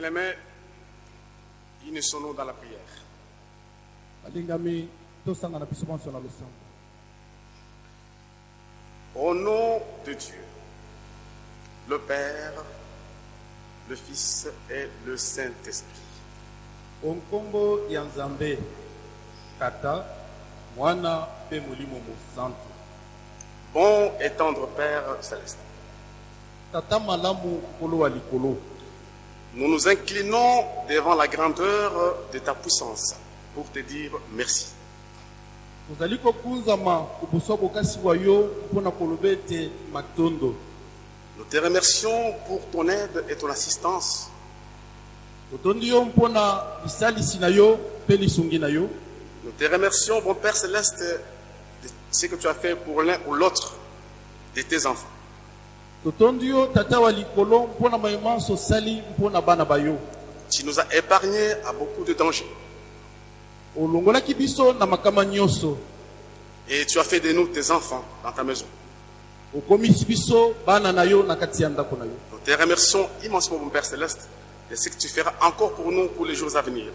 Bien-aimés, unissons-nous dans la prière. balingami tosangana biso nyonso na losambo Au nom de Dieu, le Père, le Fils et le Saint-Esprit, onkombo ya nzambe tata mwana mpe molimo mosantu. Bon et tendre Père céleste, nous nous inclinons devant la grandeur de ta puissance pour te dire merci. Nous te remercions pour ton aide et ton assistance. Nous te remercions, bon Père céleste, de ce que tu as fait pour l'un ou l'autre de tes enfants. Totondi yo tata wa likolo mpona mayemanso osali mpona bana bayo Tu nous as épargnés à beaucoup de dangers. olongolaki biso na makama nyonso Et tu as fait de nous tes enfants dans ta maison. okomisi biso bana na yo na kati ya ndako na yo Nous te remercions immensément, mon Père céleste, de ce que tu feras encore pour nous pour les jours à venir.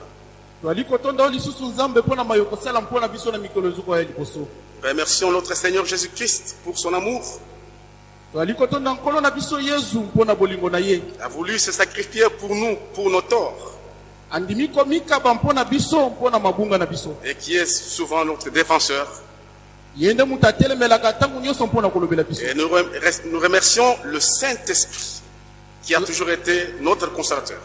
toali kotonda yo lisusu nzambe mpona mayo kosala mpona biso na mikolo ezokoya liboso Remercions notre Seigneur Jésus-Christ pour son amour. A voulu se sacrifier pour nous, pour nos torts, et qui est souvent notre défenseur. Et nous, rem- nous remercions le Saint-Esprit, qui a toujours été notre consolateur.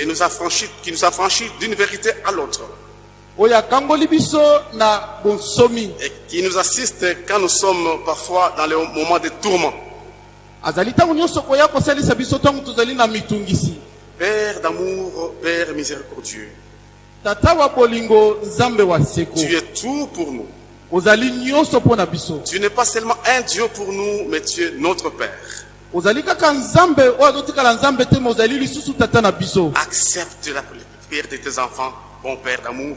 qui nous a franchi, qui nous a franchi d'une vérité à l'autre et qui nous assiste quand nous sommes parfois dans les moments de tourment. Père d'amour, Père miséricordieux, tu es tout pour nous. Tu n'es pas seulement un Dieu pour nous, mais tu es notre Père. Accepte la prière de tes enfants, bon Père d'amour.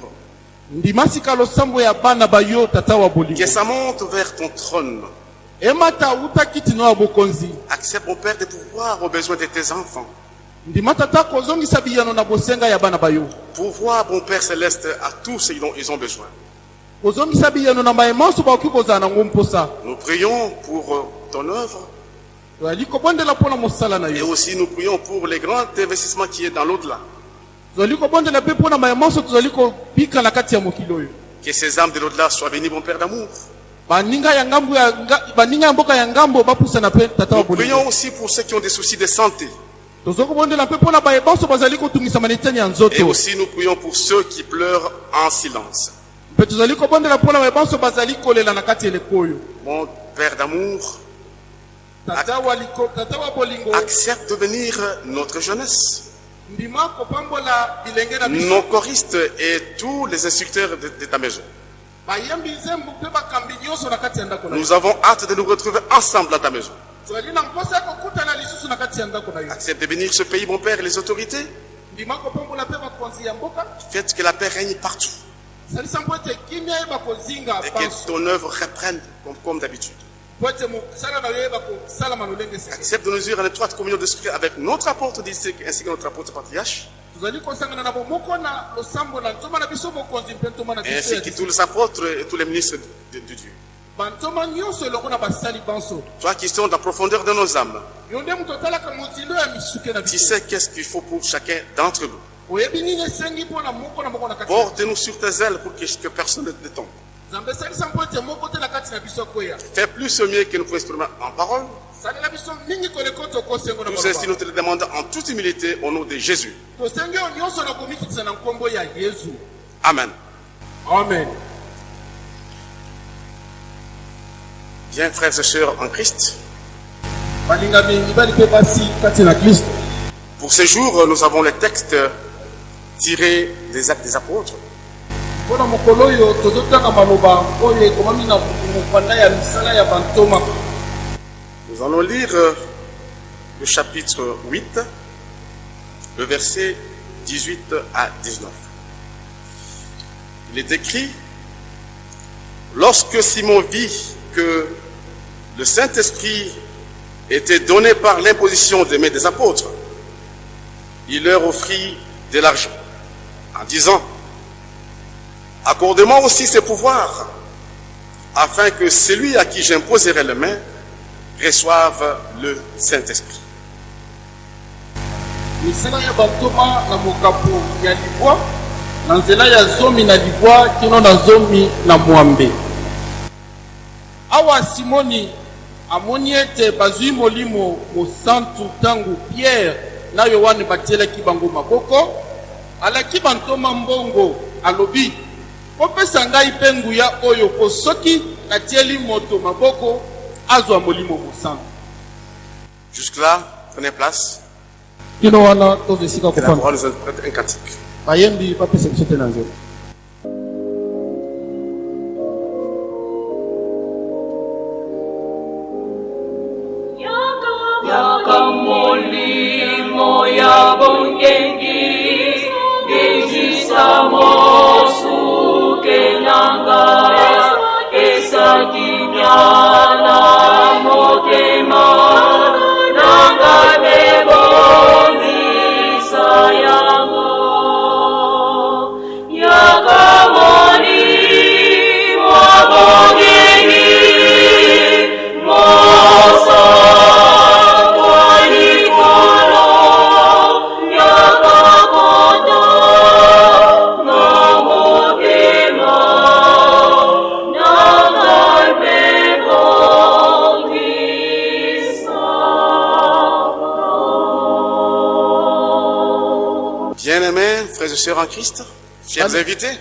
Que ça monte vers ton trône. Accepte, mon Père, de pouvoir aux besoins de tes enfants. Pouvoir, bon Père céleste, à tous ce dont ils ont besoin. Nous prions pour euh, ton œuvre et aussi nous prions pour les grands investissements qui est dans l'au-delà. Que ces âmes de l'au-delà soient bénies, mon Père d'amour. Nous prions aussi pour ceux qui ont des soucis de santé. Et aussi nous prions pour ceux qui pleurent en silence. Mon Père d'amour, accepte de bénir notre jeunesse, nos choristes et tous les instructeurs de, de ta maison. Nous avons hâte de nous retrouver ensemble dans ta maison. Accepte de bénir ce pays, mon Père, et les autorités. Faites que la paix règne partout et que ton œuvre reprenne comme, comme d'habitude. Accepte de nous unir en étroite communion d'esprit avec notre apôtre d'ici ainsi que notre apôtre patriarche, ainsi que tous les apôtres et tous les ministres de, de Dieu. Toi qui sont dans la profondeur de nos âmes, tu sais qu'est-ce qu'il faut pour chacun d'entre nous. Porte-nous sur tes ailes pour que, que personne ne tombe. Fais plus mieux que nous pouvons exprimer en parole. Nous ainsi, nous te le demandons en toute humilité au nom de Jésus. Amen. amen Bien, frères et sœurs en Christ, pour ce jour, nous avons les textes tirés des actes des apôtres. Nous allons lire le chapitre 8, le verset 18 à 19. Il est écrit, Lorsque Simon vit que le Saint-Esprit était donné par l'imposition des mains des apôtres. Il leur offrit de l'argent en disant, accordez-moi aussi ces pouvoirs, afin que celui à qui j'imposerai les mains reçoive le Saint-Esprit. awa simoni amoni ete bazwi molimo mosantu ntango pierre na yohane batielaki bango maboko alaki bantoma mbongo alobi kopesa ngai mpe nguya oyo po soki natieli moto maboko azwa molimo mosantu Jusque-là, prenez place. kino wana tozwa esika kofanda bayembi bapesa biso te na nzela Yaka molimo ya sœurs en Christ, chers invités,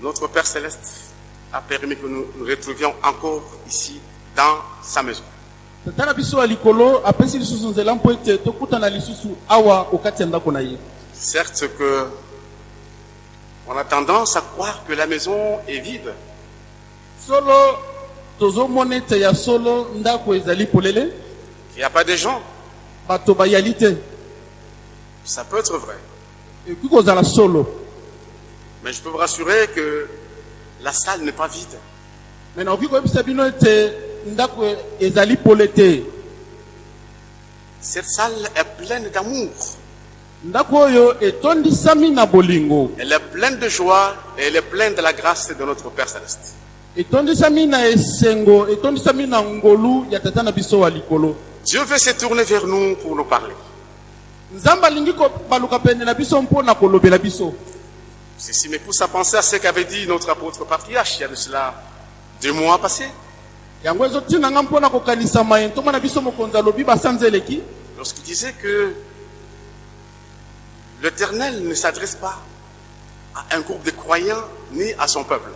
notre Père Céleste a permis que nous nous retrouvions encore ici dans sa maison. Certes que on a tendance à croire que la maison est vide, solo tozomona ete ya solo ndako ezali polele n'y a pas de gens. Ça peut être vrai. Mais je peux vous rassurer que la salle n'est pas vide. Cette salle est pleine d'amour. Elle est pleine de joie et elle est pleine de la grâce de notre Père Céleste. Dieu veut se tourner vers nous pour nous parler. Ceci me pousse à penser à ce qu'avait dit notre apôtre patriarche il y a de cela deux mois passés, lorsqu'il disait que l'Éternel ne s'adresse pas à un groupe de croyants ni à son peuple.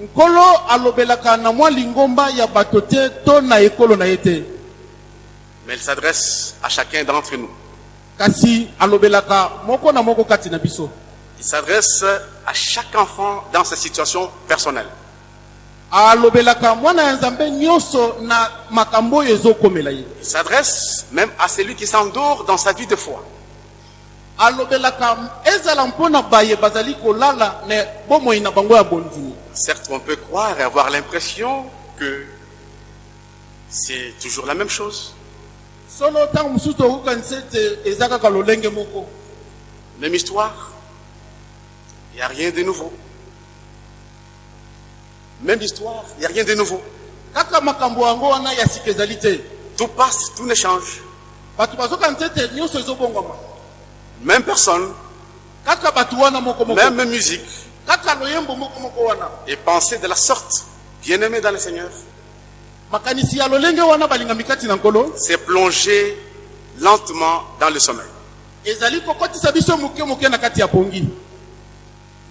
nkolo alobelaka na mwa lingomba ya bato te to na ekolo na ye te Mais il s'adresse à chacun d'entre nous. Il s'adresse à chaque enfant dans sa situation personnelle. Il s'adresse même à celui qui s'endort dans sa vie de foi. Certes, on peut croire et avoir l'impression que c'est toujours la même chose. Même histoire. Il n'y a rien de nouveau. Même histoire, il n'y a rien de nouveau. Tout passe, tout ne change. Même personne, même musique et pensée de la sorte. Bien-aimé dans le Seigneur, c'est plonger lentement dans le sommeil.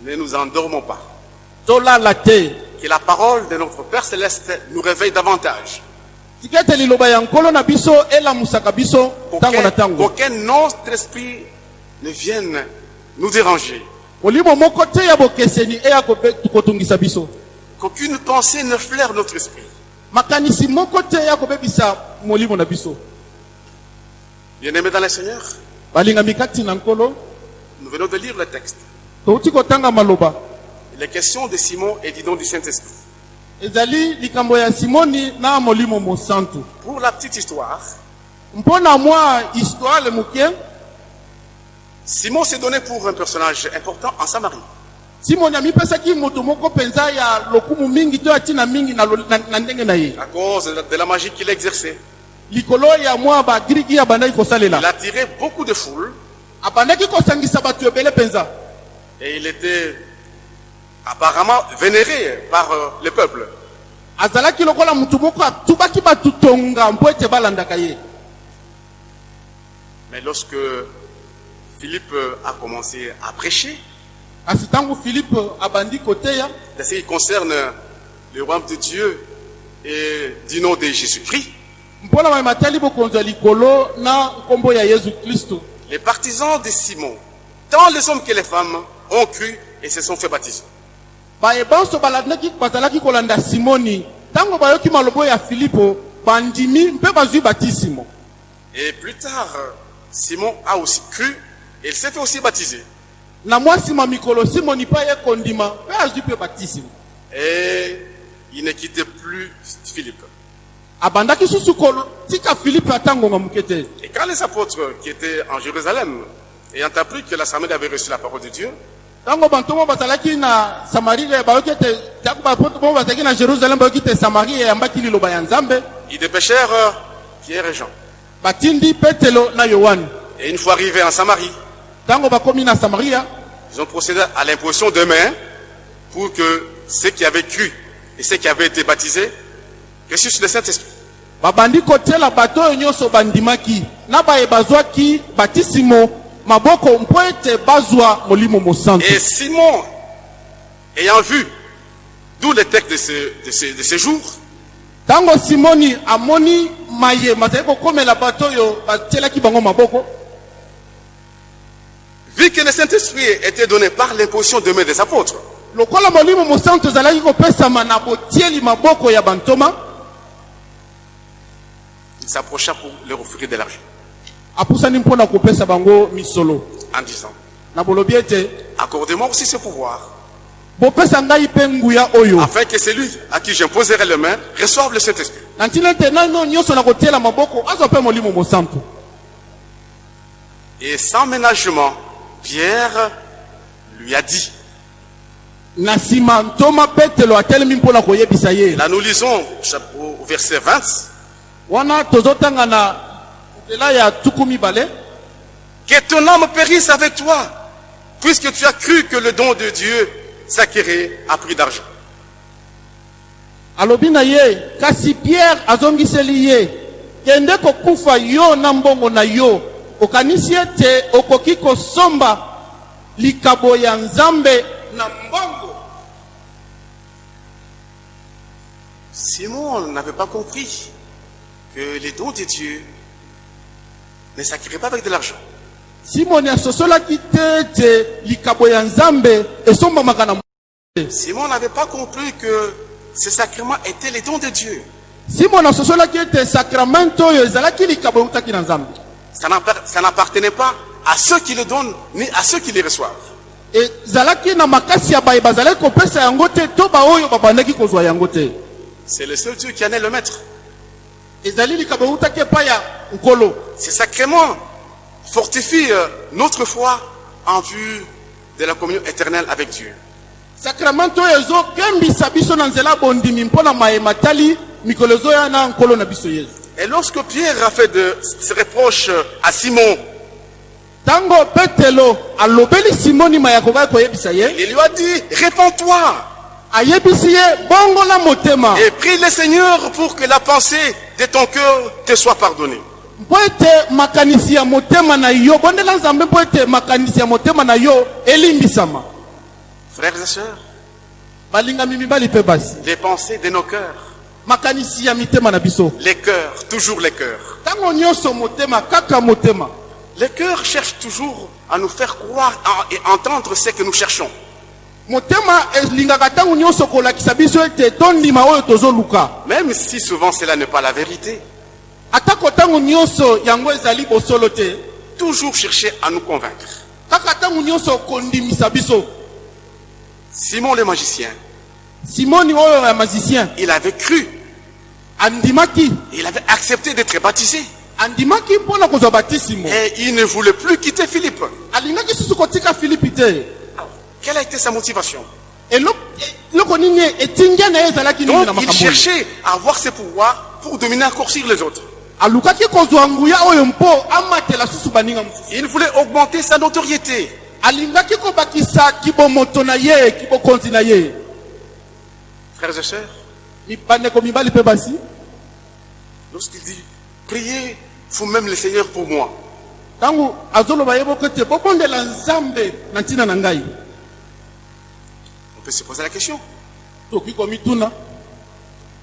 Ne nous endormons pas. Que la parole de notre Père Céleste nous réveille davantage. na Qu'aucun autre esprit ne vienne nous déranger. biso Qu'aucune pensée ne flaire notre esprit. Makanisi moko te eya kobebisa molimo na biso Bien-aimés dans le Seigneur, balingami kati na nkolo nous venons de lire le texte. touti kotanga maloba les questions de Simon et du don du Saint-Esprit. ezali likambo ya simoni na molimo mosantu Pour la petite histoire, mpo na mwa histoire moke Simon s'est donné pour un personnage important en Samarie. Simoni amipesaki moto moko mpenza ya lokumu mingi to ya ntina mingi na, na, na ndenge na ye à cause de la, magie qu'il exerçait. likolo ya mwa bagiriki abandaki Il kosalela a attiré beaucoup de foules abandaki kosangisa bato ebele mpenza et il était apparemment vénéré par euh, le peuple. azalaki lokola motu moko atubaki bato tonga mpo ete balandaka ye Mais lorsque Philippe a commencé à prêcher, de ce qui concerne le royaume de Dieu et du nom de Jésus-Christ, les partisans de Simon, tant les hommes que les femmes, ont cru et se sont fait baptiser. Et plus tard, Simon a aussi cru et il s'est fait aussi baptiser. Na mwa nsima mikolo simoni mpe aye kondima mpe azwi mpe batisimo Et il ne quittait plus Philippe. abandaki susu kotika filipe ata ngonga moke te Et quand les apôtres qui étaient en Jérusalem, ayant appris que la Samarie avait reçu la parole de Dieu, ntango bantu mo bazalaki na samarie bayoki ete ntango bapoto mo bazalaki na jerusalem bayoki ete samarie eyambaki liloba ya nzambe ils dépêchèrent Pierre et Jean. batindi petelo na yohane Et une fois arrivés en Samarie, ils ont procédé à l'imposition de mains pour que ceux qui avaient cru et ceux qui avaient été baptisés reçussent le Saint-Esprit. babandi kotiela bato oyo nyonso bandimaki. Na baye bazwaki batisimo maboko mpo ete bazwa molimo mosantu. Et Simon, ayant vu, d'où le texte de ce, de ce, de ce jour, ntango simoni amoni maye. Bazali kokomela bato oyo batielaki bango maboko vu que le Saint-Esprit était donné par l'imposition de mains des apôtres, il s'approcha pour leur offrir de l'argent. en disant, accordez-moi aussi ce pouvoir, afin que celui à qui j'imposerai les mains reçoive le Saint-Esprit. Et sans ménagement, Pierre lui a dit, là nous lisons au verset 20, wana tozotanga na nzela ya tuku mibale. Que ton âme périsse avec toi, puisque tu as cru que le don de Dieu s'acquérait à prix d'argent. alobi na ye kasi pierre azongiseli ye kende kokufa yo na mbongo na yo okanisi ete okoki kosomba likabo ya nzambe na mbongo Simon n'avait pas compris que les dons de Dieu ne s'acquéraient pas avec de l'argent. simoni asosolaki te ete likabo ya nzambe esombamaka na Simon n'avait pas compris que ces sacrements étaient les dons de Dieu. simoni asosolaki ete sakramento oyo ezalaki likabo eutaki na nzambe Ça n'appar- ça n'appartenait pas à ceux qui le donnent, ni à ceux qui les reçoivent. C'est le seul Dieu qui en est le maître. Ces sacrements fortifient notre foi en vue de la communion éternelle avec Dieu. Et lorsque Pierre a fait de ces reproches à Simon, ntango petelo alobeli simoni mayako kaka koyebisa ye. il lui a dit, réponds-toi ayebisi ye bongola motema. Et prie le Seigneur pour que la pensée de ton cœur te soit pardonnée. mpo ete makanisi ya motema na yo bondela nzambe mpo ete makanisi ya motema na yo elimbisama Frères et sœurs, balingami mibali mpe basi. les pensées de nos cœurs, les cœurs, toujours les cœurs. Les cœurs cherchent toujours à nous faire croire et entendre ce que nous cherchons. Même si souvent cela n'est pas la vérité. Toujours chercher à nous convaincre. Simon le magicien, oyo ya magicien il avait cru, il avait accepté d'être baptisé. Et il ne voulait plus quitter Philippe. Alors, quelle a été sa motivation? Donc il cherchait à avoir ses pouvoirs pour dominer encore sur les autres. Il voulait augmenter sa notoriété. Frères et sœurs, Mi- bandeko mibali mpe basi lorsqu'il dit Priez vous-même le Seigneur pour moi, on peut se poser la question.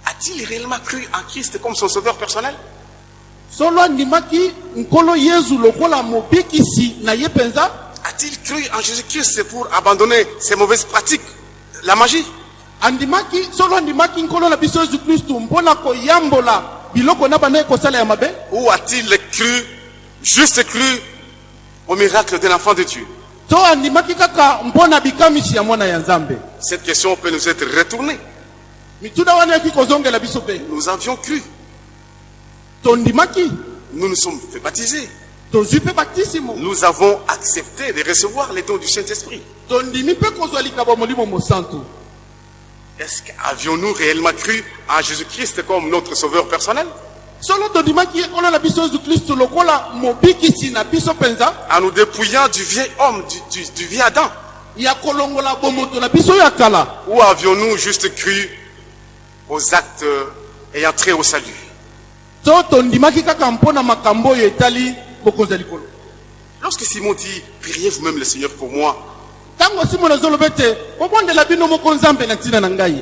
A-t-il réellement cru en Christ comme son sauveur personnel? A-t-il cru en Jésus-Christ pour abandonner ses mauvaises pratiques, la magie? Ou a-t-il cru, juste cru, au miracle d'un enfant de Dieu? Cette question peut nous être retournée. Nous avions cru, nous nous sommes fait baptiser, nous avons accepté de recevoir les dons du Saint-Esprit. tondimi mpe kozwa likabo molimo mosantu Est-ce qu'avions-nous réellement cru en Jésus-Christ comme notre sauveur personnel? En nous dépouillant du vieil homme, du, du- du vieil Adam. Ou avions-nous juste cru aux actes euh, ayant trait au salut? Lorsque Simon dit Priez vous-même le Seigneur pour moi,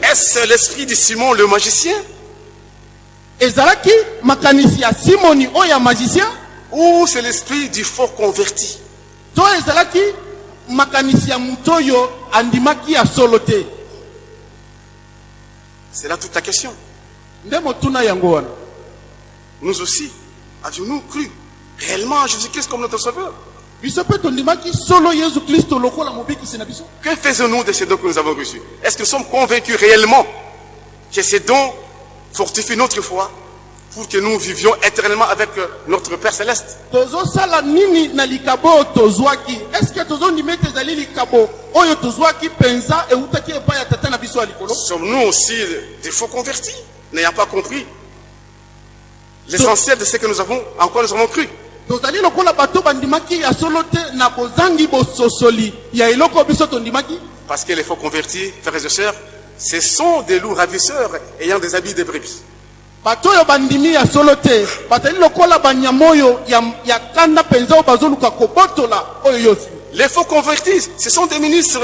est-ce l'esprit de Simon le magicien? Ezalaki makanisi ya simoni oyo ya magicien. Ou c'est l'esprit du faux converti? To ezalaki makanisi ya moto oyo andimaki ya solo te. C'est là toute la question. nde motuna yango wana. Nous aussi, avions-nous cru réellement en Jésus-Christ comme notre sauveur? Que faisons-nous de ces dons que nous avons reçus? Est-ce que nous sommes convaincus réellement que ces dons fortifient notre foi pour que nous vivions éternellement avec euh, notre Père céleste? Sommes-nous aussi des faux convertis, n'ayant pas compris l'essentiel de ce que nous avons, en quoi nous avons cru? Tozali lokola bato bandimaki ya solo te na bozangi bososoli ya eloko biso tondimaki? Parce que les faux convertis, frères et sœurs, ce sont des loups ravisseurs ayant des habits de brebis. bato oyo bandimi ya solo te bazali lokola banyama oyo ya kanda mpenza oyo bazoluka kobotola oyo yosi Les faux convertis, ce sont des ministres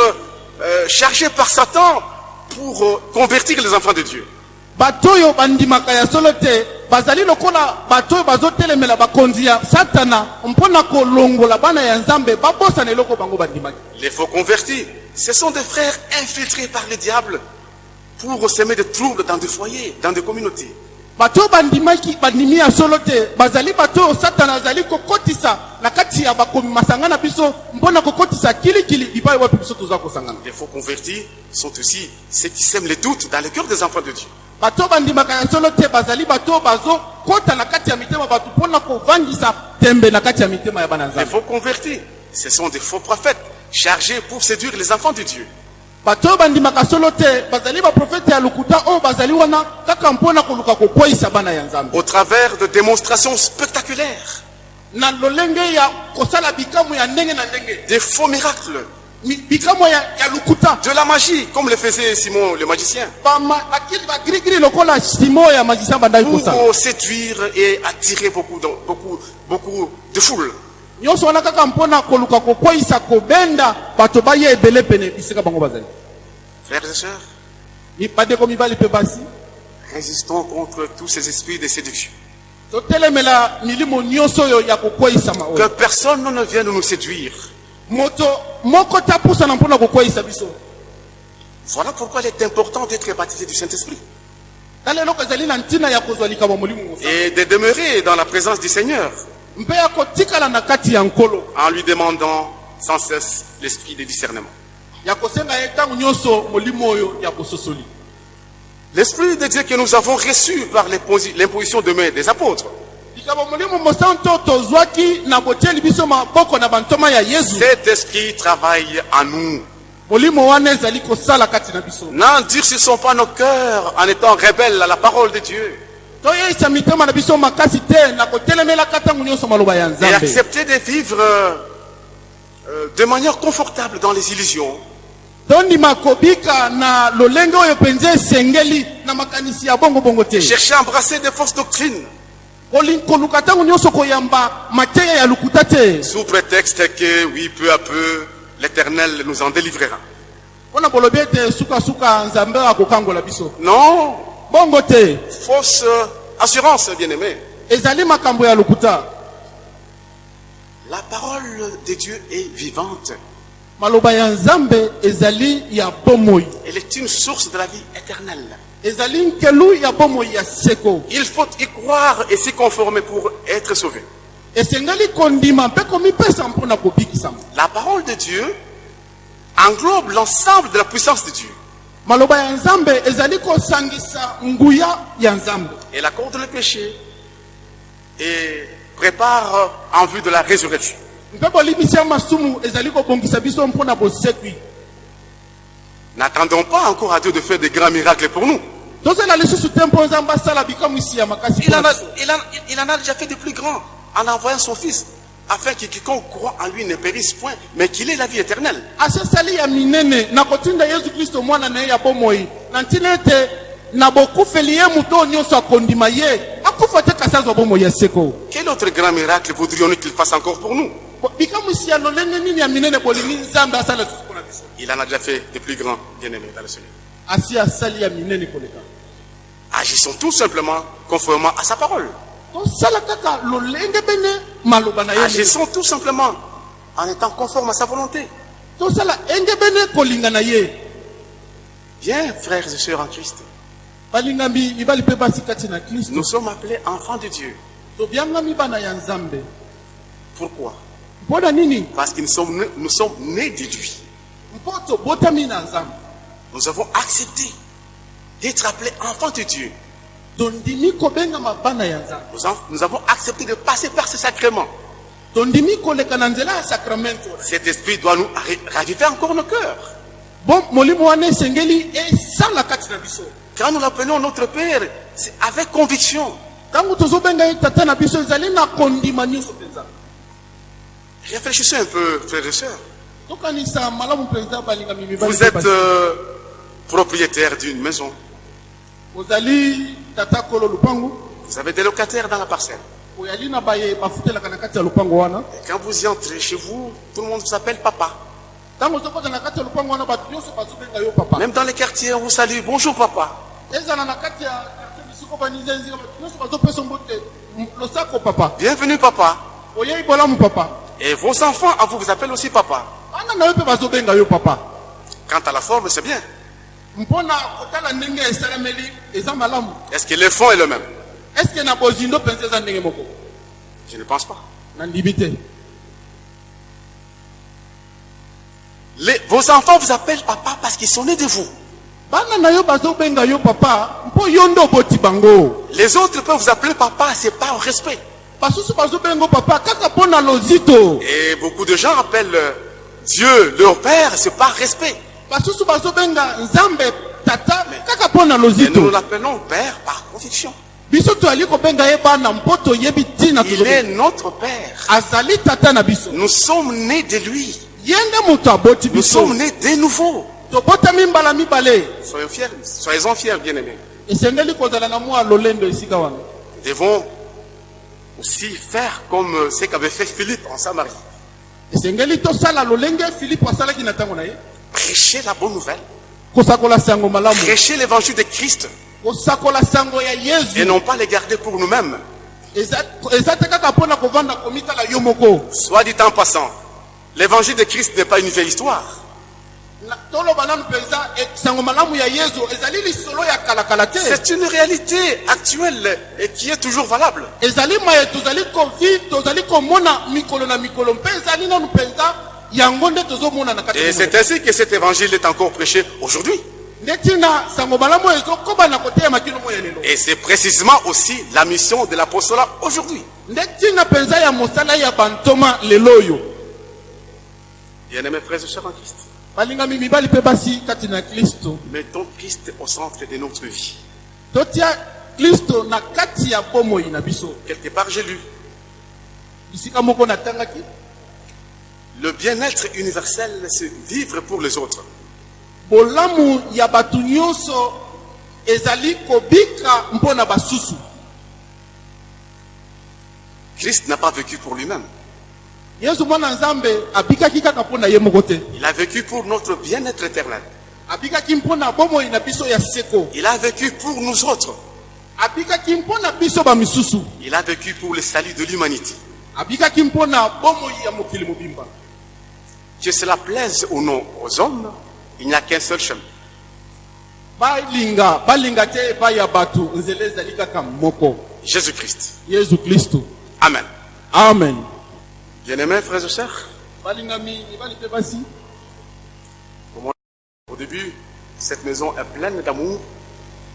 euh, chargés par Satan pour euh, convertir les enfants de Dieu. Bato oyo bandimaka ya solo te bazali lokola bato oyo bazotelemela bakonzi ya satana mpona kolongola bana ya nzambe babosana eloko bango bandimaki Les faux convertis, ce sont des frères infiltrés par le diable pour semer des troubles dans des foyers, dans des communautés. bato oyo bandimaki bandimi ya solo te bazali bato oyo satana azali kokotisa na kati ya bakomi masanga na biso mpona kokotisa kilikili bipai wapi biso toza kosangana Les faux convertis sont aussi ceux qui sèment les doutes dans le cœur des enfants de Dieu. Bato oyo bandimaka ya solo te bazali bato oyo bazokota na kati ya mitema bato mpona kovandisa tembe na kati ya mitema ya bana Les nzambe faux convertis, ce sont des faux prophètes chargés pour séduire les enfants de Dieu. bato oyo bandimaka solo te bazali baprofete ya lokuta oyo bazali wana kaka mpona koluka kokweyisa bana ya nzambe. Au travers de démonstrations spectaculaires, na lolenge ya kosala bikamwa ya ndenge na ndenge. des faux miracles, De la magie, comme le faisait Simon le magicien, pour séduire et attirer beaucoup de, beaucoup, beaucoup de foules. nyonso wana kaka mpona koluka kokweyisa kobenda bato baya ebele pene bisika bango bazali Frères et sœurs, Mi- bandeko mibali mpe basi résistons contre tous ces esprits de séduction. totelemela milimo nyonso oyo ya kokweyisama Que personne ne vienne nous séduire. Moto moko te apusana mpona kokweyisa biso. Voilà pourquoi il est important d'être baptisé du Saint-Esprit. Tala eloko ezali na ntina ya kozwa likambo molimo mosa et de demeurer dans la présence du Seigneur. Mpe ya kotikala na kati ya nkolo. En lui demandant sans cesse l'esprit de discernement. ya kosenga ye ntango nyonso molimo oyo ya bososoli L'Esprit de Dieu que nous avons reçu par l'imposi- l'imposition de main des apôtres, cet esprit travaille en nous. N'endurcissons pas nos cœurs en étant rebelles à la parole de Dieu. Et accepter de vivre euh, de manière confortable dans les illusions. Chercher à embrasser des fausses doctrines sous prétexte que, oui, peu à peu, l'Éternel nous en délivrera. Non, fausse assurance, bien-aimé. La parole de Dieu est vivante. Elle est une source de la vie éternelle. Il faut y croire et s'y conformer pour être sauvé. La parole de Dieu englobe l'ensemble de la puissance de Dieu. Elle accorde le péché et prépare en vue de la résurrection. mpe bolimisi ya masumu ezali kobongisa biso mpona bosekwi N'attendons pas encore à Dieu de faire des grands miracles pour nous. Il en, a, biso. il, en, il en a déjà fait de plus grands en envoyant son Fils, afin que quiconque croit en lui ne périsse point, mais qu'il ait la vie éternelle. Quel autre grand miracle voudrions-nous qu'il fasse encore pour nous? Il en a déjà fait de plus grands, bien-aimés dans le Seigneur. Agissons tout simplement conformément à sa parole. Agissons tout simplement en étant conforme à sa volonté. Bien, frères et sœurs en Christ, nous sommes appelés enfants de Dieu. Pourquoi? Parce que nous sommes, nés- nous sommes nés de lui. Nous avons accepté d'être appelés enfants de Dieu. Nous, en- nous avons accepté de passer par ce sacrement. Cet esprit doit nous ra- raviver encore nos cœurs. Quand nous l'appelons notre Père, c'est avec conviction. Réfléchissez un peu, frères et sœurs. Vous êtes euh, propriétaire d'une maison. Vous avez des locataires dans la parcelle. Et quand vous y entrez chez vous, tout le monde vous appelle papa. Même dans les quartiers, on vous salue. Bonjour papa Bienvenue papa. Et vos enfants à vous vous appellent aussi papa. Quant à la forme, c'est bien. Est-ce que le fond est le même? Je ne pense pas. Les- vos enfants vous appellent papa parce qu'ils sont nés de vous. Les autres peuvent vous appeler papa, c'est pas un respect. Et beaucoup de gens appellent euh, Dieu leur père, c'est pas respect. Et nous l'appelons père par conviction. Il est notre père. Nous sommes nés de lui. Nous sommes nés de nouveau. Soyons fiers, soyez-en fiers, bien-aimés. Nous devons aussi faire comme euh, ce qu'avait fait Philippe en Samarie. Prêcher la bonne nouvelle. Prêcher l'évangile de Christ et non pas les garder pour nous-mêmes. Soit dit en passant, l'évangile de Christ n'est pas une vieille histoire. C'est une réalité actuelle et qui est toujours valable. Et c'est ainsi que cet évangile est encore prêché aujourd'hui. Et c'est précisément aussi la mission de l'apostolat aujourd'hui. Bien-aimés frères et sœurs en Christ, mettons Christ au centre de notre vie. Quelque part, j'ai lu le bien-être universel, c'est vivre pour les autres. Christ n'a pas vécu pour lui-même. Il a vécu pour notre bien-être éternel. Il a vécu pour nous autres. Il a vécu pour le salut de l'humanité. Que cela plaise ou non aux hommes, il n'y a qu'un seul chemin. Jésus-Christ. kristo Amen. amen Bien-aimés frères et sœurs, au début, cette maison est pleine d'amour,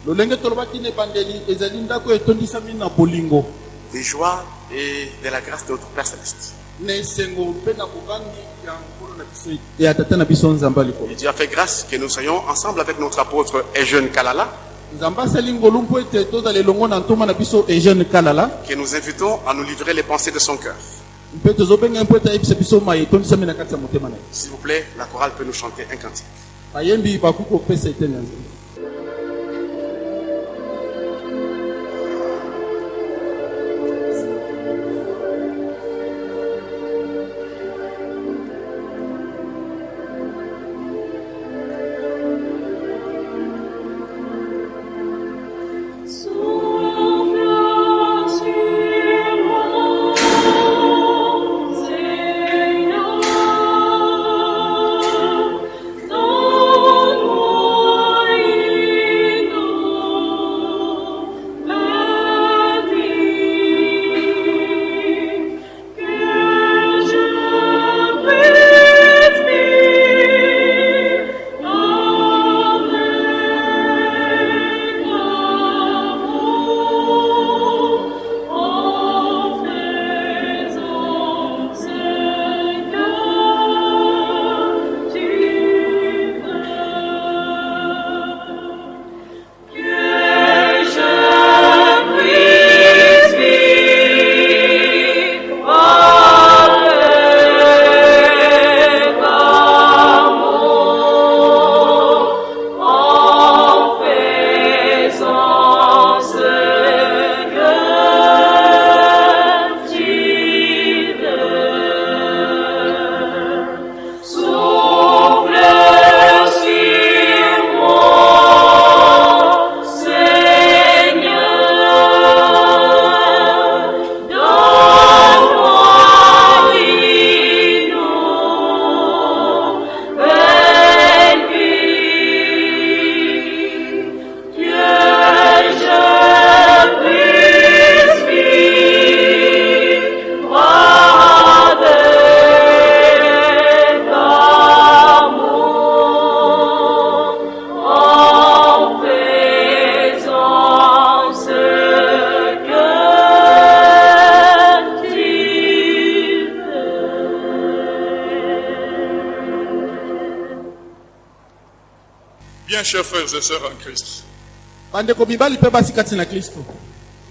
lolenge tolobaki na ebandeli ezali ndako etondisami na bolingo. De joie et de la grâce de notre Père Céleste. Et Dieu a fait grâce que nous soyons ensemble avec notre apôtre eugene kalala. Que nous invitons à nous livrer les pensées de son cœur. S'il vous plaît, la chorale peut nous chanter un cantique.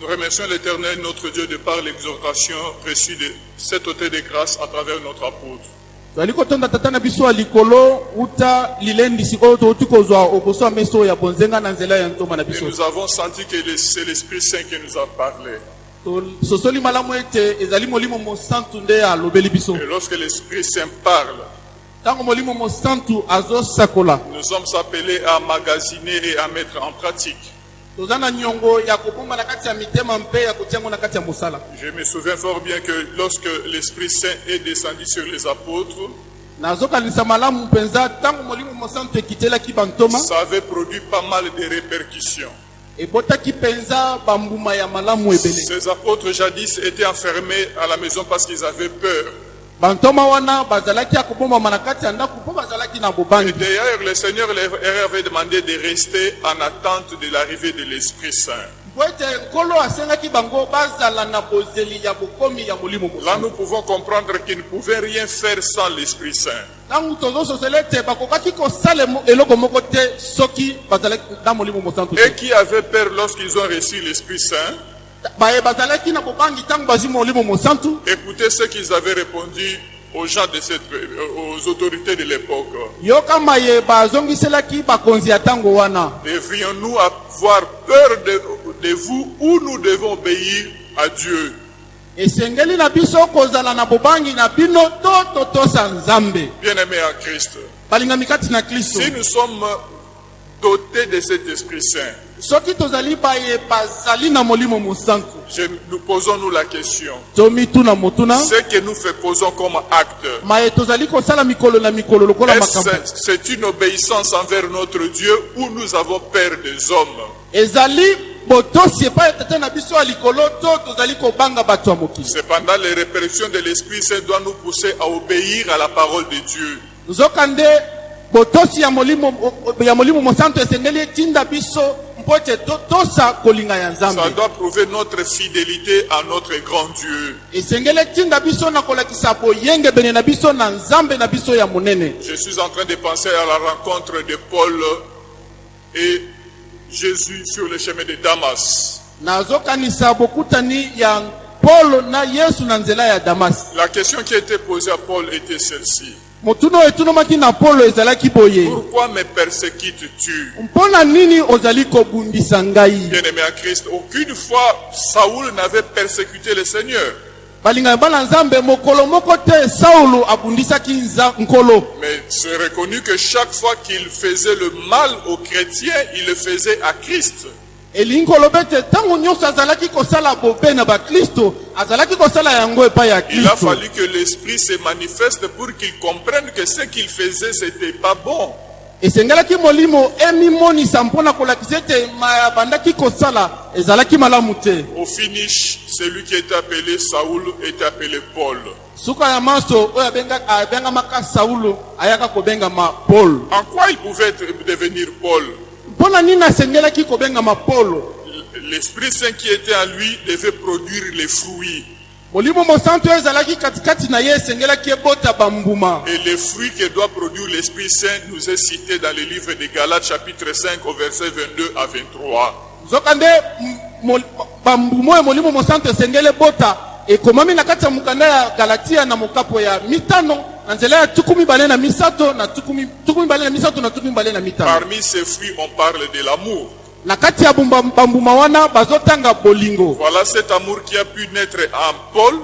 Nous remercions l'Éternel, notre Dieu, de par l'exhortation reçue de cet hôtel de grâce à travers notre apôtre. Et nous avons senti que c'est l'Esprit Saint qui nous a parlé. Et lorsque l'Esprit Saint parle, nous sommes appelés à magasiner et à mettre en pratique. Je me souviens fort bien que lorsque l'Esprit Saint est descendu sur les apôtres, ça avait produit pas mal de répercussions. Ces apôtres jadis étaient enfermés à la maison parce qu'ils avaient peur. Et d'ailleurs, le Seigneur leur avait demandé de rester en attente de l'arrivée de l'Esprit Saint. Là, nous pouvons comprendre qu'ils ne pouvaient rien faire sans l'Esprit Saint. Et qui avaient peur lorsqu'ils ont reçu l'Esprit Saint? Mosantu Écoutez ce qu'ils avaient répondu aux gens de cette, euh, aux autorités de l'époque. Devrions-nous avoir peur de, de vous ou nous devons obéir à Dieu? Esengeli na biso kozala na bobangi na bino to totosa nzambe. Bien-aimés en Christ, balingami kati na kristo. si nous sommes dotés de cet Esprit Saint, mosantu. Je- nous posons-nous la question. Ce que nous faisons comme acte, c'est une obéissance envers notre Dieu ou nous avons peur des hommes? Cependant, les répressions de l'Esprit Saint doivent nous pousser à obéir à la parole de Dieu. nzokande botosi ya molimo ya molimo mosantu esengeli etinda biso Ça doit prouver notre fidélité à notre grand Dieu. Je suis en train de penser à la rencontre de Paul et Jésus sur le chemin de Damas. La question qui a été posée à Paul était celle-ci. Pourquoi me persécutes-tu Bien-aimé en Christ, aucune fois Saoul n'avait persécuté le Seigneur. balingami bana nzambe mokolo moko te saulo abundisaki nza- nkolo Mais c'est reconnu que chaque fois qu'il faisait le mal aux chrétiens, il le faisait à Christ. Elingi koloba ete ntango nyonso azalaki kosala bobe na bakristo azalaki kosala yango epai ya Il a kristo fallu que l'Esprit se manifeste pour qu'il comprenne que ce qu'il faisait, c'était pas bon. esengelaki molimo emimonisa mpo na kolakisa ete ma abandaki kosala ezalaki malamu te Au finish, celui qui était appelé Saoul était appelé Paul. suka ya maso oyo abenga- abengamaka saulo ayaka kobengama paul En quoi il pouvait être- devenir Paul? L'Esprit Saint qui était en lui devait produire les fruits. Et les fruits que doit produire l'Esprit Saint nous est cité dans le livre de Galates chapitre 5 au verset 22 à 23. Parmi ces fruits, on parle de l'amour. Voilà cet amour qui a pu naître en Paul.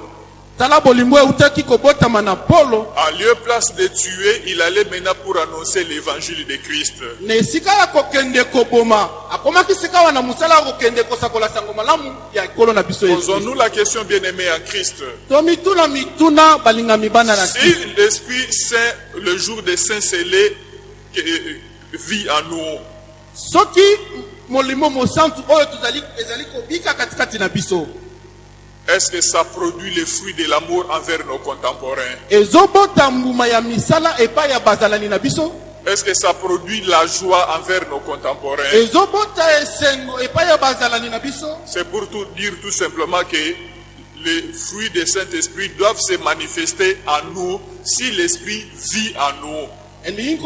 En lieu place de tuer, il allait maintenant pour annoncer l'évangile de Christ. Posons-nous la question, bien-aimés en Christ. Si l'Esprit Saint, le jour des saints scellés, que- vit en nous, soki molimo mosantu oyo tozali ezali kobika katikati na biso est-ce que ça produit les fruits de l'amour envers nos contemporains? Est-ce que ça produit la joie envers nos contemporains? C'est pour tout dire tout simplement que les fruits du Saint-Esprit doivent se manifester en nous si l'Esprit vit en nous. elingi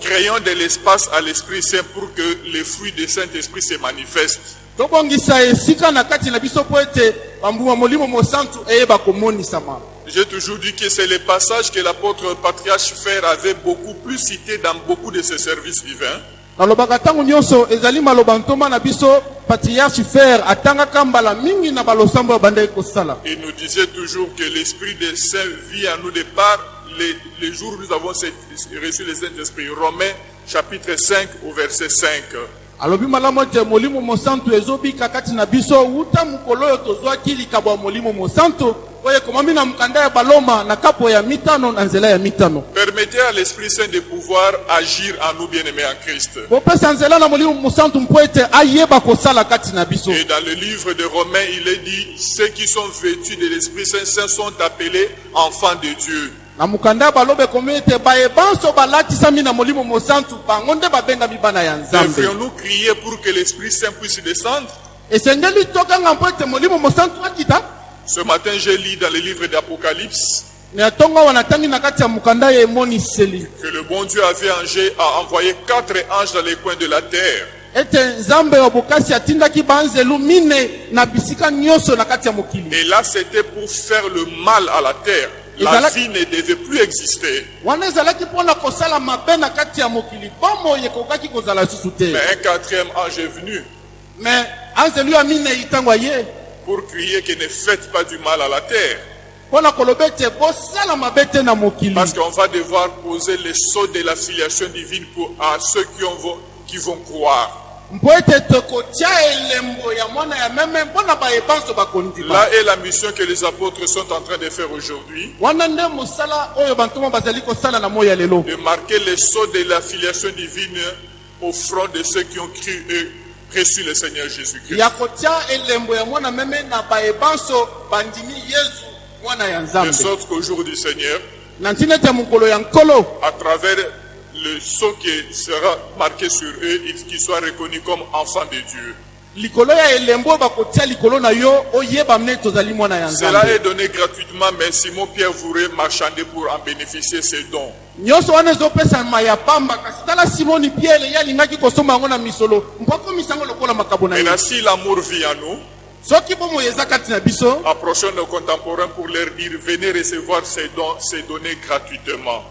Créons de l'espace à l'Esprit Saint pour que les fruits du Saint-Esprit se manifestent. J'ai toujours dit que c'est le passage que l'apôtre patriarche Fer avait beaucoup plus cité dans beaucoup de ses services divins. nalobaka ntango nyonso ezali maloba ntoma na biso patriarche fer atangaka mbala mingi na balosambo oyo bandaki kosala Il nous disait toujours que l'Esprit des Saints vit en nous de les, les jours où nous avons reçu le Saint-Esprit. Romains chapitre 5 au verset 5. alobi malamu ete molimo mosantu ezobika kati na biso wuta mokolo oyo tozwaki likabo ya molimo mosantu oyo ekomami na mokanda ya baloma na kapo ya mitano na nzela ya mitano Permettez à l'Esprit Saint de pouvoir agir en nous bien-aimés en Christ. bopesa nzela na molimo mosantu mpo ete ayeba kosala kati na biso Et dans le livre de Romains, il est dit, ceux qui sont vêtus de l'Esprit Saint Saint sont appelés enfants de Dieu. Na mokanda ya baloba ekomi ete bayebanso balatisami na molimo mosantu bango nde babengami bana ya nzambe. Devrions-nous crier pour que l'Esprit Saint puisse descendre? Esengeli tokanga mpo ete molimo mosantu akita. Ce matin, j'ai lu dans le livre d'Apocalypse na ntongo awa natangi na kati ya mokanda ya emoniseli. que le bon Dieu avait engé- a envoyé quatre anges dans les coins de la terre. Ete nzambe ya bokasi atindaki banzelu mine na bisika nyonso na kati ya mokili. Et là, c'était pour faire le mal à la terre. La vie ne devait plus exister. Mais un quatrième ange est venu aye pour crier que ne faites pas du mal à la terre. Parce qu'on va devoir poser le sceau de la filiation divine pour, à ceux qui, ont, vont- qui vont croire. Là est la mission que les apôtres sont en train de faire aujourd'hui, de marquer le sceau de la filiation divine au front de ceux qui ont cru et reçu le Seigneur Jésus-Christ. De sorte qu'au jour du Seigneur, à travers le sceau qui sera marqué sur eux, ils- qu'ils soient reconnus comme enfants de Dieu. Cela est donné gratuitement, mais Simon Pierre voudrait marchander pour en bénéficier ces dons. Maintenant, si l'amour vit en nous, soki bomoi eza kati na biso approchons nos contemporains pour leur dire venez recevoir ces dons, ces données gratuitement.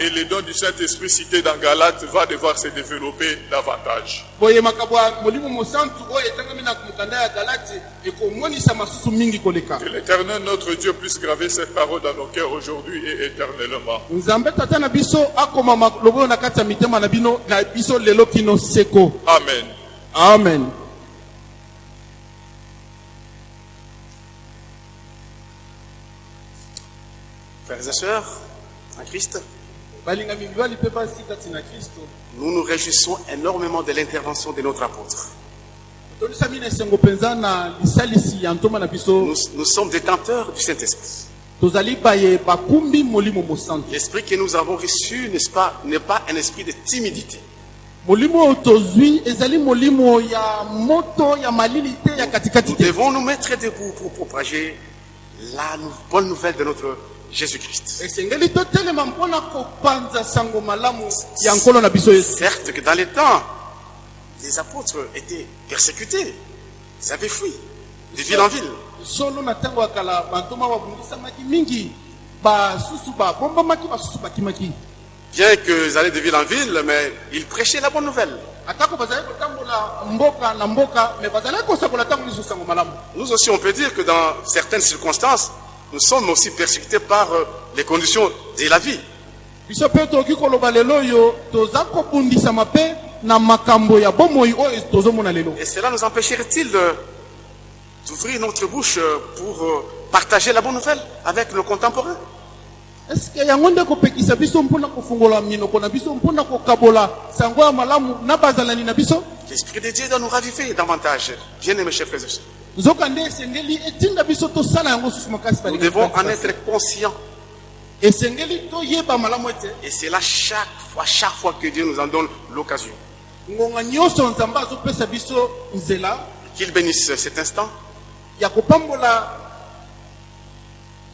Et le don du Saint-Esprit cité dans Galate va devoir se développer davantage. Que l'Éternel, notre Dieu, puisse graver cette parole dans nos cœurs aujourd'hui et éternellement. Amen. amen Frères et sœurs, en Christ, nous nous réjouissons énormément de l'intervention de notre apôtre. Nous, nous sommes détenteurs du Saint-Esprit. L'esprit que nous avons reçu, n'est-ce pas, n'est pas un esprit de timidité. Nous devons nous mettre debout pour propager la bonne nouvelle de notre Jésus-Christ. Certes que dans les temps, les apôtres étaient persécutés. Ils avaient fui de ville en ville. Bien qu'ils allaient de ville en ville, mais ils prêchaient la bonne nouvelle. Nous aussi, on peut dire que dans certaines circonstances, nous sommes aussi persécutés par euh, les conditions de la vie. Et cela nous empêcherait-il de- d'ouvrir notre bouche euh, pour euh, partager la bonne nouvelle avec nos contemporains? L'Esprit de Dieu doit nous raviver davantage. Bien-aimés chers frères et sœurs, nous devons en être conscients. Et c'est là chaque fois, chaque fois que Dieu nous en donne l'occasion. Qu'il bénisse cet instant. ya kopambola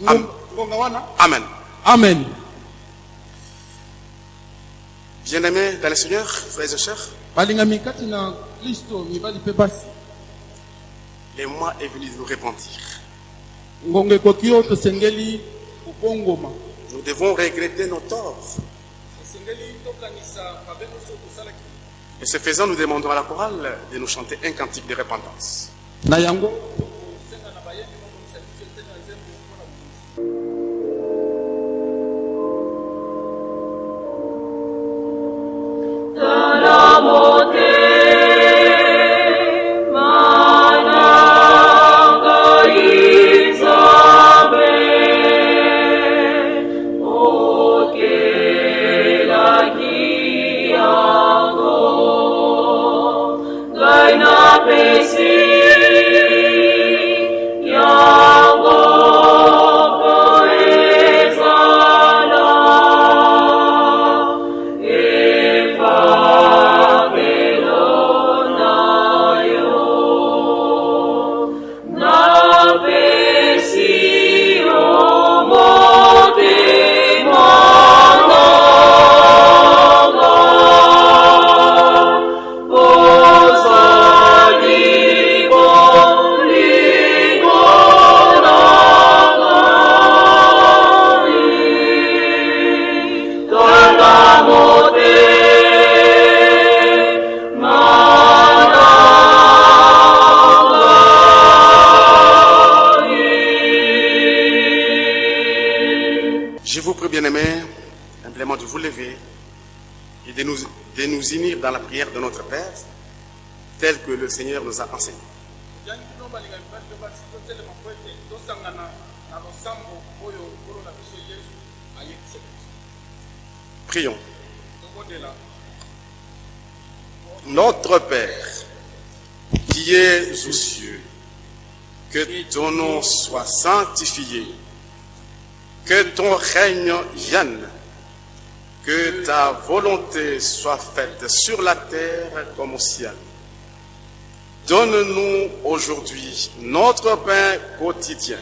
Am- ngonga- ngonga wana Amen. amen Bien-aimés dans le Seigneur, frères et sœurs, le mois est venu de nous repentir. Nous devons regretter nos torts. Et ce faisant, nous demandons à la chorale de nous chanter un cantique de repentance. yango? Le Seigneur nous a enseigné. Prions. Notre Père, qui es aux cieux, que ton nom soit sanctifié, que ton règne vienne, que ta volonté soit faite sur la terre comme au ciel. Donne-nous aujourd'hui notre pain quotidien.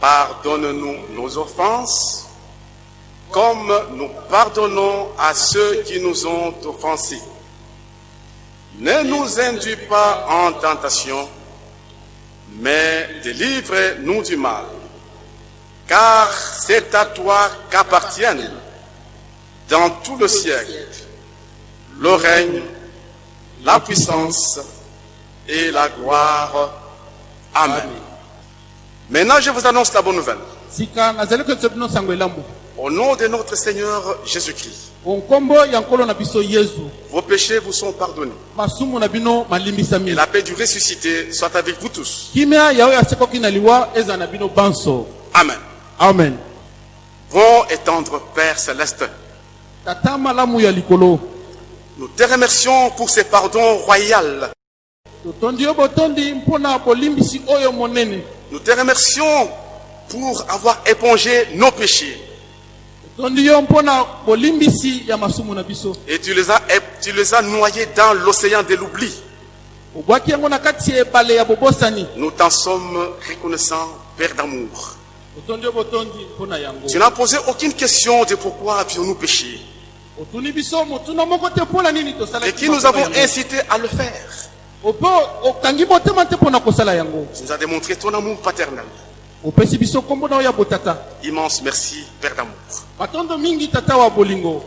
Pardonne-nous nos offenses, comme nous pardonnons à ceux qui nous ont offensés. Ne nous induis pas en tentation, mais délivre-nous du mal. Car c'est à toi qu'appartiennent dans tout le siècle le règne, la puissance et la gloire. Amen. Maintenant, je vous annonce la bonne nouvelle. Au nom de notre Seigneur Jésus-Christ, vos péchés vous sont pardonnés. Et la paix du ressuscité soit avec vous tous. Amen. amen Bon et tendre Père céleste, nous te remercions pour ce pardon royal. totondi yo botondi mpona bolimbisi oyo monene Nous te remercions pour avoir épongé nos péchés. Et tu les as, tu les as noyés dans l'océan de l'oubli. Nous t'en sommes reconnaissants, Père d'amour. Tu n'as posé aucune question de pourquoi avions-nous péché. Et qui nous avons incité à le faire. Tu nous as démontré ton amour paternel. Immense merci, Père d'amour.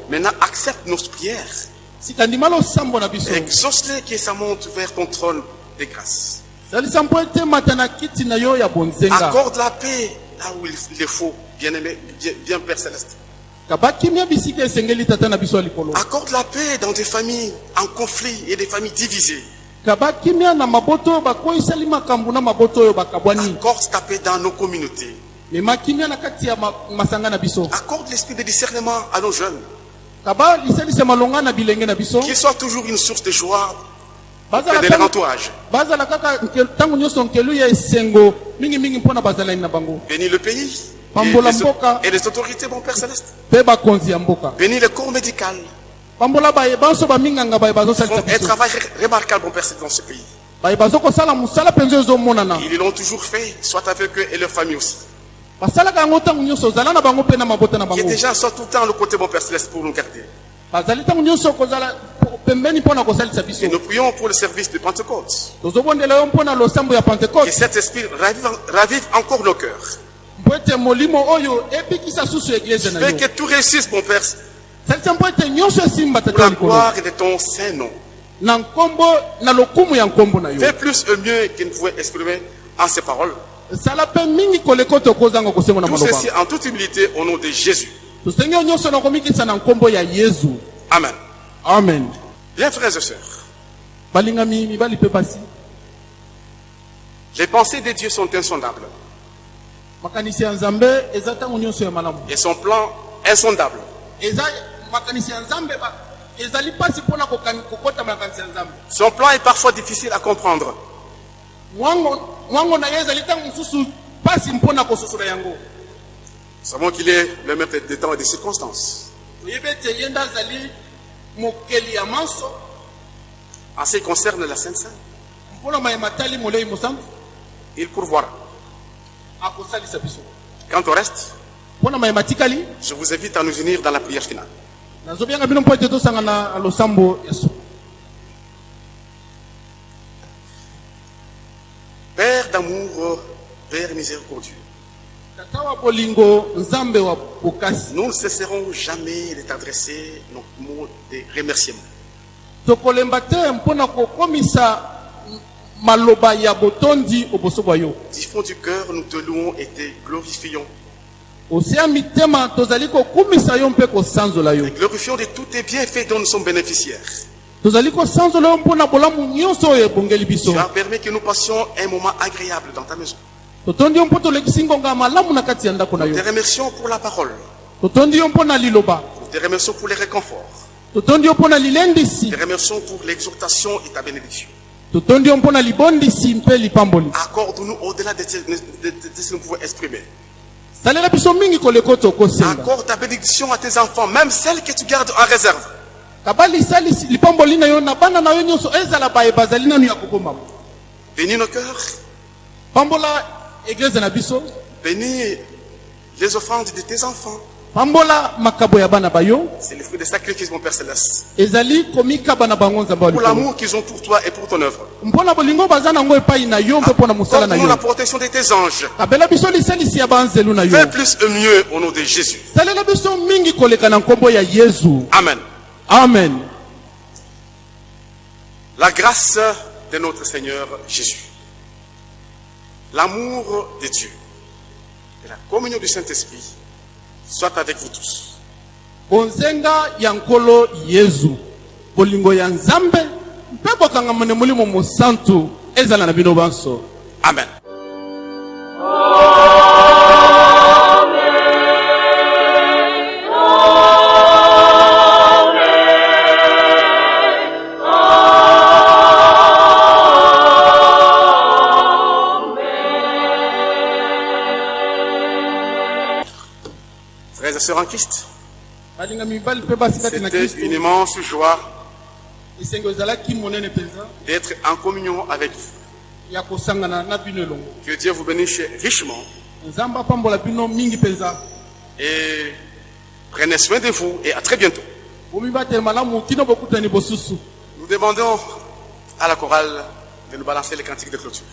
Maintenant, accepte nos prières. Exauce-les qui ça monte vers ton trône de grâce. Accorde la paix là où il il faut, bien-aimé, bien, bien Père Céleste. Accorde la paix dans des familles en conflit et des familles divisées. oyo bakabwani Accorde ta paix dans nos communautés. Accorde l'esprit de discernement à nos jeunes. Qu'ils soient toujours une source de joie bazala de leur tango- entourage. bazala kaka nke- ntango nyonso nkelu ya esengo mingimingi mpona bazalani na bango Bénis le pays et les, mboka. et les autorités, mon Père Céleste. Bénis le corps médical. Ils font un travail remarquable, mon Père Céleste, dans ce pays. Ils l'ont toujours fait, soit avec eux et leur famille aussi. na Que bango des gens tout le temps à nos côtés, mon Père Céleste, pour nous garder. Et nous prions pour le service de Pentecôte. Que cet esprit ravive, ravive encore nos cœurs. Fais yo. Que tout réussisse, mon Père, pour la gloire de ton saint nom. Fais plus et mieux qu'il ne pouvait exprimer en ces paroles. Tout ceci en toute humilité au nom de Jésus. Amen. amen. Bien, frères et sœurs, les pensées de Dieu sont insondables et son plan insondable. ya nzambe Son plan est parfois difficile à comprendre. Nous savons qu'il est le maître des temps et des circonstances. En ce qui concerne la Sainte Seine, mpona mayema tali molei mosantu il pourvoira. Quant au reste, je vous invite à nous unir dans la prière finale. Père d'amour, Père miséricordieux, nous ne cesserons jamais de t'adresser nos mots de remerciement. Bwa yo Du fond du cœur, nous te louons et te glorifions. Et glorifions de tous tes bienfaits dont nous sommes bénéficiaires. Tu as permis que nous passions un moment agréable dans ta maison. Nous te remercions pour la parole. Nous te remercions pour les réconforts. Nous te remercions pour l'exhortation et ta bénédiction. Accorde-nous au-delà de ce que nous pouvons exprimer. Accorde ta bénédiction à tes enfants, même celles que tu gardes en réserve. Bénis nos cœurs. Bénis les offrandes de tes enfants. C'est le fruit des sacrifices, mon Père Céleste. Pour l'amour qu'ils ont pour toi et pour ton œuvre. Accorde-nous la protection de tes anges. Fais plus et mieux au nom de Jésus. Amen. amen La grâce de notre Seigneur Jésus, l'amour de Dieu et la communion du Saint-Esprit soient avec vous tous. bonzenga ya nkolo yezu bolingo ya nzambe mpe bokangamane molimo mosantu ezala na bino banso Amen. Frères et sœurs en Christ, c'était une immense joie d'être en communion avec vous. Que Dieu vous bénisse richement. Et prenez soin de vous et à très bientôt. Nous demandons à la chorale de nous balancer les cantiques de clôture.